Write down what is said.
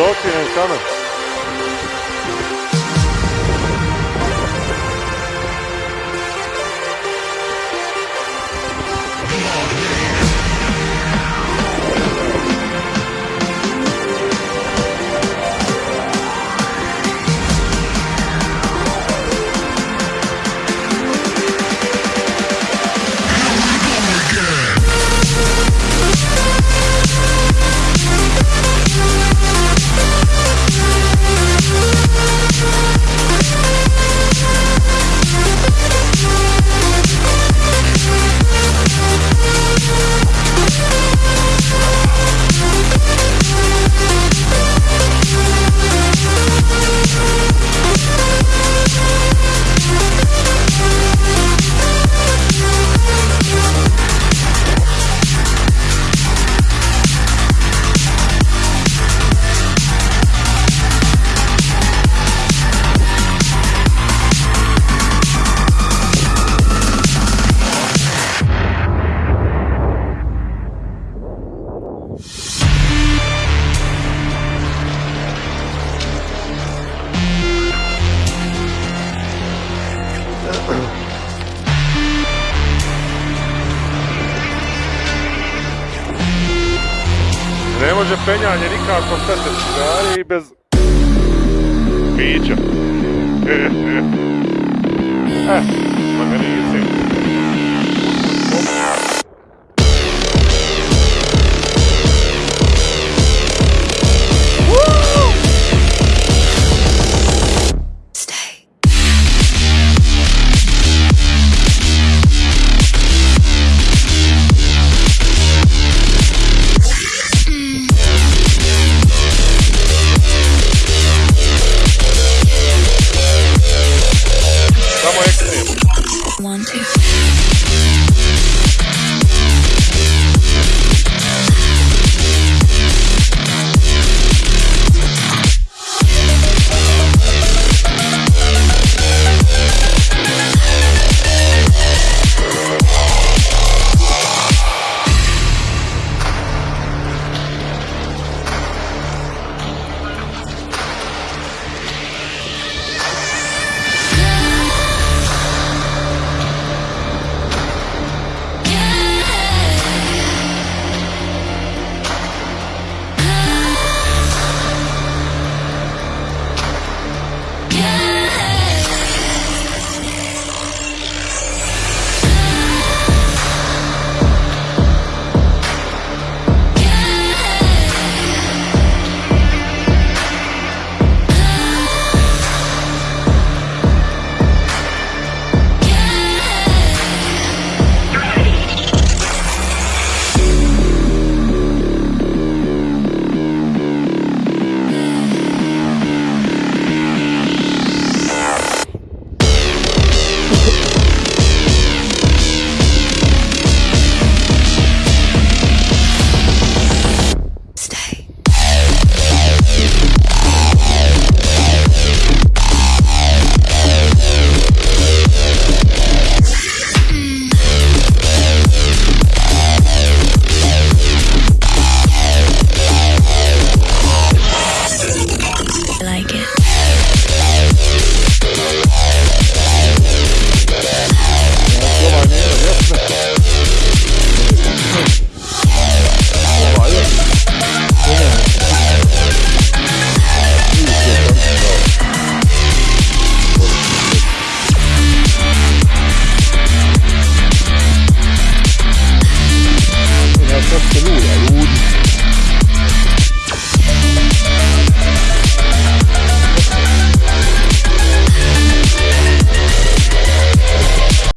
Dolce, né, chama? Može penjanje nikako sve se cigari i bez pića. E, e. Eh, organizam. 这ะถูหล